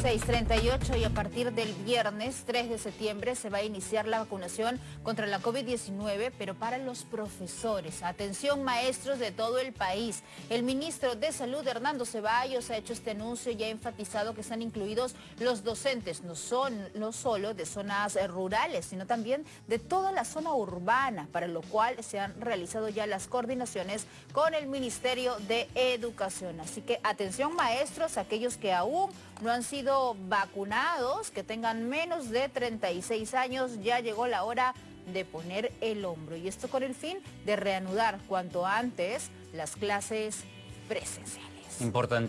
638 y a partir del viernes 3 de septiembre se va a iniciar la vacunación contra la COVID-19, pero para los profesores. Atención maestros de todo el país. El ministro de Salud, Hernando Ceballos, ha hecho este anuncio y ha enfatizado que están incluidos los docentes, no, son, no solo de zonas rurales, sino también de toda la zona urbana, para lo cual se han realizado ya las coordinaciones con el Ministerio de Educación. Así que atención maestros, aquellos que aún no han sido vacunados que tengan menos de 36 años, ya llegó la hora de poner el hombro. Y esto con el fin de reanudar cuanto antes las clases presenciales. Importante.